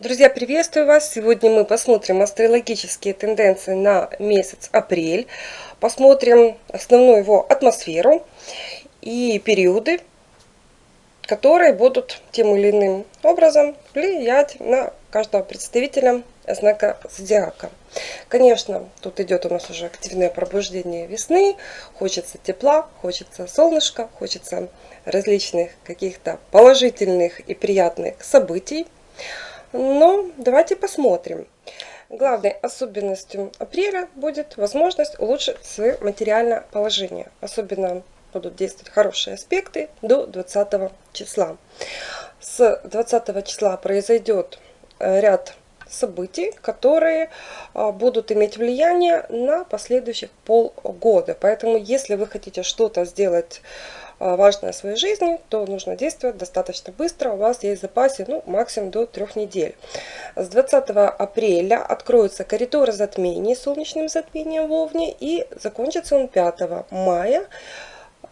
Друзья, приветствую вас! Сегодня мы посмотрим астрологические тенденции на месяц апрель. Посмотрим основную его атмосферу и периоды, которые будут тем или иным образом влиять на каждого представителя знака зодиака. Конечно, тут идет у нас уже активное пробуждение весны. Хочется тепла, хочется солнышка, хочется различных каких-то положительных и приятных событий. Но давайте посмотрим. Главной особенностью апреля будет возможность улучшить свое материальное положение. Особенно будут действовать хорошие аспекты до 20 числа. С 20 числа произойдет э, ряд событий, которые а, будут иметь влияние на последующих полгода. Поэтому, если вы хотите что-то сделать важное в своей жизни, то нужно действовать достаточно быстро. У вас есть в запасе ну, максимум до трех недель. С 20 апреля откроются коридоры затмений солнечным затмением в Овне и закончится он 5 мая.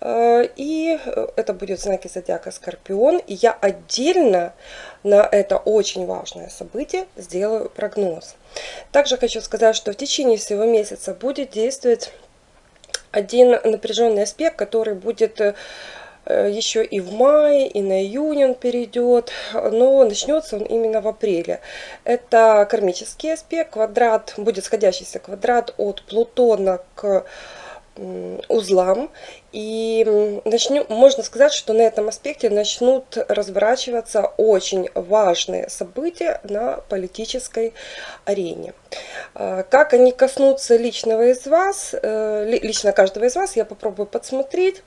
А, и это будет знаки зодиака Скорпион. И я отдельно на это очень важное событие сделаю прогноз. Также хочу сказать, что в течение всего месяца будет действовать один напряженный аспект, который будет э, еще и в мае, и на июнь он перейдет, но начнется он именно в апреле. Это кармический аспект, квадрат, будет сходящийся квадрат от Плутона к узлам. И начнем, можно сказать, что на этом аспекте начнут разворачиваться очень важные события на политической арене. А, как они коснутся личного из вас, э, лично каждого из вас, я попробую подсмотреть,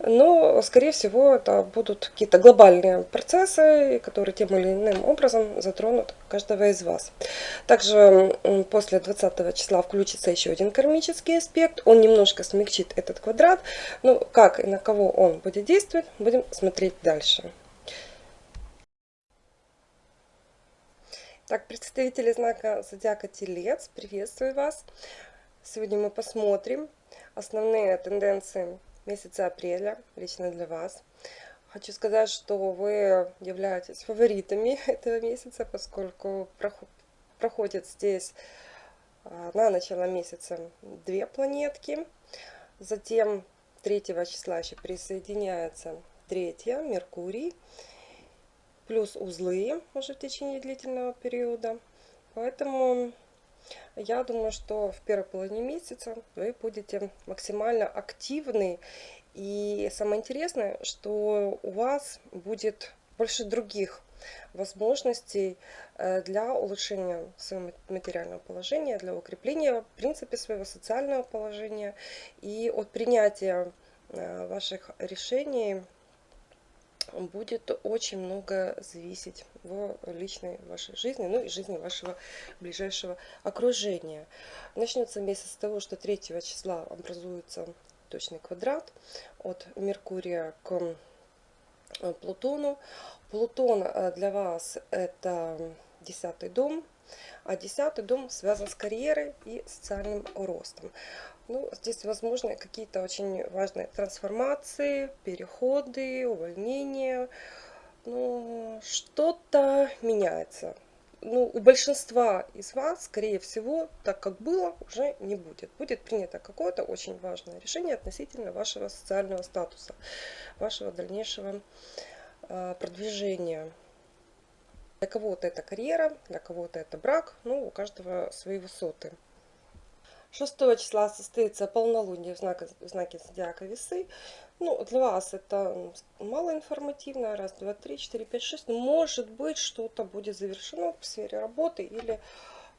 но, скорее всего, это будут какие-то глобальные процессы, которые тем или иным образом затронут каждого из вас. Также после 20 числа включится еще один кармический аспект, он немножко смягчит этот квадрат, ну, как и на кого он будет действовать, будем смотреть дальше. Так, представители знака Зодиака Телец, приветствую вас. Сегодня мы посмотрим основные тенденции месяца апреля, лично для вас. Хочу сказать, что вы являетесь фаворитами этого месяца, поскольку проходят здесь а, на начало месяца две планетки. Затем 3 числа еще присоединяется третья, Меркурий плюс узлы уже в течение длительного периода. Поэтому я думаю, что в первой половине месяца вы будете максимально активны. И самое интересное, что у вас будет больше других возможностей э, для улучшения своего материального положения, для укрепления, в принципе, своего социального положения и от принятия э, ваших решений будет очень много зависеть в личной вашей жизни, ну и жизни вашего ближайшего окружения. Начнется месяц с того, что 3 числа образуется точный квадрат от Меркурия к Плутону. Плутон э, для вас это десятый дом, а десятый дом связан с карьерой и социальным ростом. Ну, здесь возможны какие-то очень важные трансформации, переходы, увольнения. Ну, что-то меняется. Ну, у большинства из вас, скорее всего, так как было, уже не будет. Будет принято какое-то очень важное решение относительно вашего социального статуса, вашего дальнейшего э, продвижения. Для кого-то это карьера, для кого-то это брак, ну, у каждого свои высоты. 6 числа состоится полнолуние в знаке, в знаке зодиака весы. Ну, для вас это мало информативно. Раз, два, три, четыре, пять, шесть. Может быть, что-то будет завершено в сфере работы или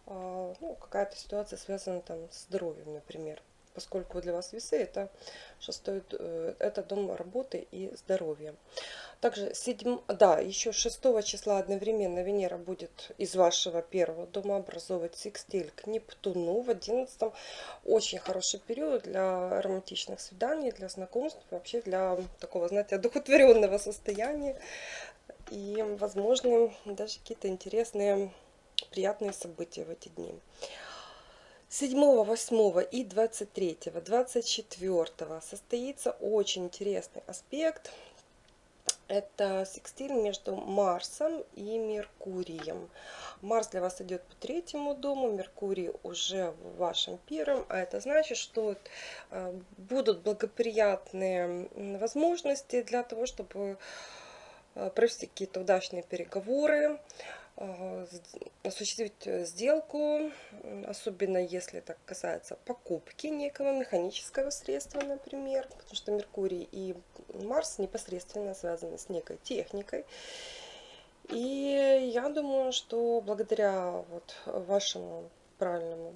а, ну, какая-то ситуация связана там с здоровьем, например поскольку для вас весы это шестой э, это дом работы и здоровья также 7 да еще 6 числа одновременно венера будет из вашего первого дома образовывать секстиль к нептуну в 11 очень хороший период для романтичных свиданий для знакомств вообще для такого знаете одухотворенного состояния. И возможно даже какие-то интересные приятные события в эти дни. 7, 8 и 23, 24 состоится очень интересный аспект. Это секстиль между Марсом и Меркурием. Марс для вас идет по третьему дому, Меркурий уже в вашем первом, а это значит, что э, будут благоприятные возможности для того, чтобы э, провести какие-то удачные переговоры, осуществить э, сделку, особенно если это касается покупки некого механического средства, например, потому что Меркурий и Марс непосредственно связаны с некой техникой. И я думаю, что благодаря вот вашему правильному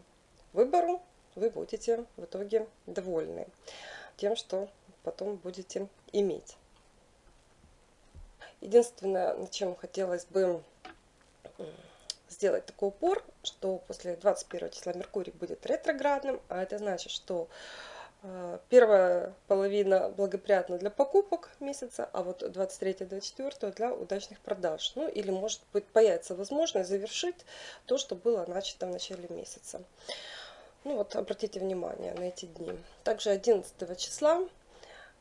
выбору вы будете в итоге довольны тем, что потом будете иметь. Единственное, над чем хотелось бы сделать такой упор, что после 21 числа Меркурий будет ретроградным, а это значит, что э, первая половина благоприятна для покупок месяца, а вот 23-24 для удачных продаж. Ну или может быть появится возможность завершить то, что было начато в начале месяца. Ну вот обратите внимание на эти дни. Также 11 числа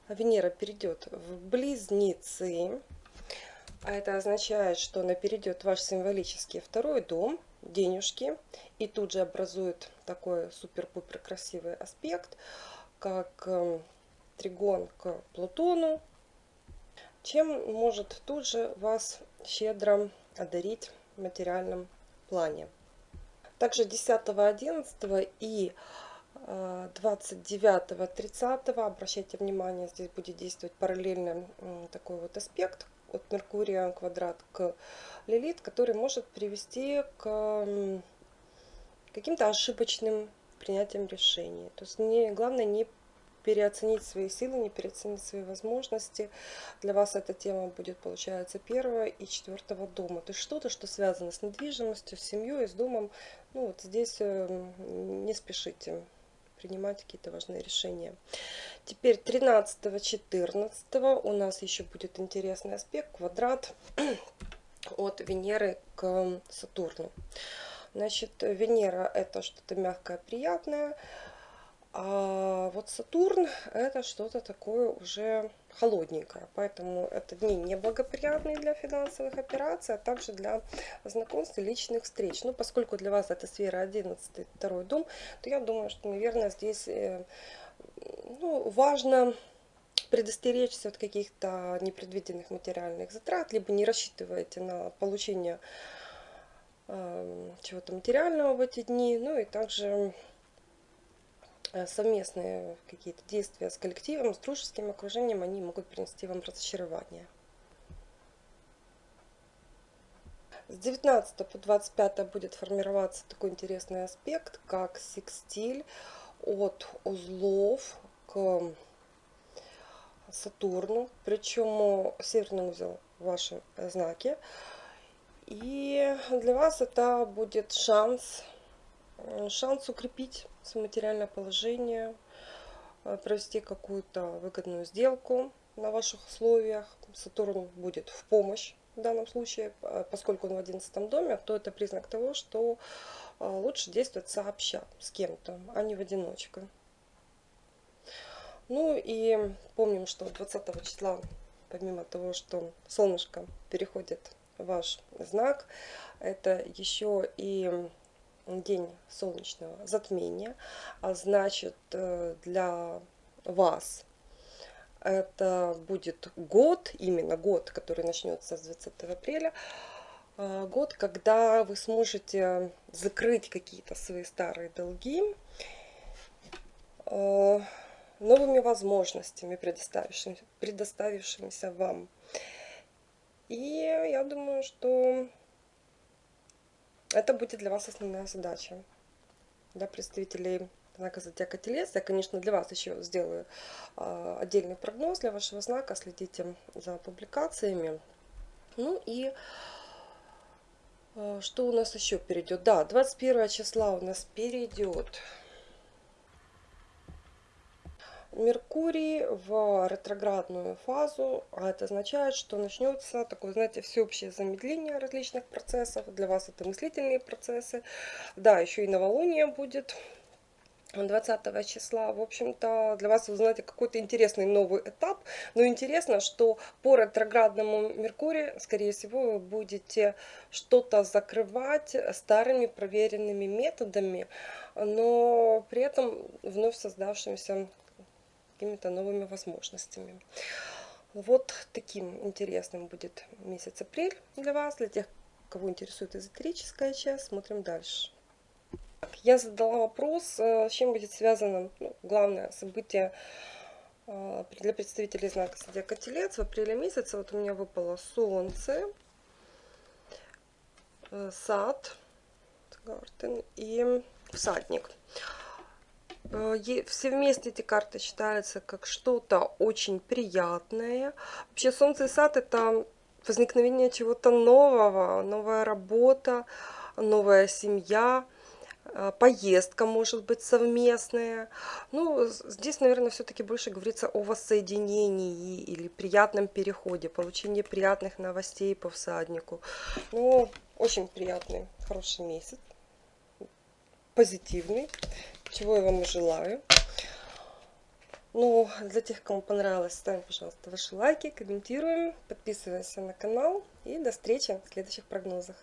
Венера перейдет в Близнецы. А это означает, что она перейдет в ваш символический второй дом, денежки, и тут же образует такой супер-пупер красивый аспект, как эм, тригон к Плутону, чем может тут же вас щедро одарить в материальном плане. Также 10, 11 и 29, 30 обращайте внимание, здесь будет действовать параллельно такой вот аспект от Меркурия квадрат к Лилит, который может привести к каким-то ошибочным принятием решений. То есть не, главное не переоценить свои силы, не переоценить свои возможности. Для вас эта тема будет, получается, первого и четвертого дома. То есть что-то, что связано с недвижимостью, с семьей, с домом. Ну вот здесь эм, не спешите принимать какие-то важные решения. Теперь 13-14 у нас еще будет интересный аспект, квадрат от Венеры к Сатурну. Значит, Венера это что-то мягкое, приятное, а вот Сатурн это что-то такое уже холодненькое. Поэтому это дни неблагоприятные для финансовых операций, а также для знакомств и личных встреч. Ну, поскольку для вас это сфера 11, второй дом, то я думаю, что, наверное, здесь э, ну, важно предостеречься от каких-то непредвиденных материальных затрат, либо не рассчитывайте на получение э, чего-то материального в эти дни, ну и также совместные какие-то действия с коллективом, с дружеским окружением, они могут принести вам разочарование. С 19 по 25 будет формироваться такой интересный аспект, как секстиль от узлов к Сатурну, причем северный узел в вашем знаке. И для вас это будет шанс Э, шанс укрепить свое материальное положение, э, провести какую-то выгодную сделку на ваших условиях. Сатурн будет в помощь в данном случае, э, поскольку он в 11 доме, то это признак того, что лучше действовать сообща с кем-то, а не в одиночку. Ну и помним, что 20 числа, помимо того, что солнышко переходит в ваш знак, это еще и день солнечного затмения, а значит э, для вас это будет год, именно год, который начнется с 20 апреля, э, год, когда вы сможете закрыть какие-то свои старые долги э, новыми возможностями, предоставившимися, предоставившимися вам. И я думаю, что это будет для вас основная задача. Для представителей знака зодиака Телец. Я, конечно, для вас еще сделаю э, отдельный прогноз для вашего знака. Следите за публикациями. Ну и э, что у нас еще перейдет? Да, 21 числа у нас перейдет Меркурий в ретроградную фазу, а это означает, что начнется такое, знаете, всеобщее замедление различных процессов. Для вас это мыслительные процессы. Да, еще и новолуние будет 20 числа, в общем-то, для вас, вы знаете, какой-то интересный новый этап. Но интересно, что по ретроградному Меркурию, скорее всего, вы будете что-то закрывать старыми проверенными методами, но при этом вновь создавшимися какими-то новыми возможностями. Вот таким интересным будет месяц апрель для вас, для тех, кого интересует эзотерическая часть. Смотрим дальше. Я задала вопрос, э, с чем будет связано ну, главное событие э, для представителей знака Зодиака Телец в апреле месяце. Вот у меня выпало Солнце, э, Сад, Гартен и Всадник. Все вместе эти карты считаются как что-то очень приятное. Вообще Солнце и Сад это возникновение чего-то нового, новая работа, новая семья, а, поездка может быть совместная. Ну, здесь, наверное, все-таки больше говорится о воссоединении или приятном переходе, получении приятных новостей по всаднику. Ну, очень приятный, хороший месяц, позитивный, чего я вам и желаю. Ну, для тех, кому понравилось, ставим, пожалуйста, ваши лайки, комментируем, подписываемся на канал и до встречи в следующих прогнозах.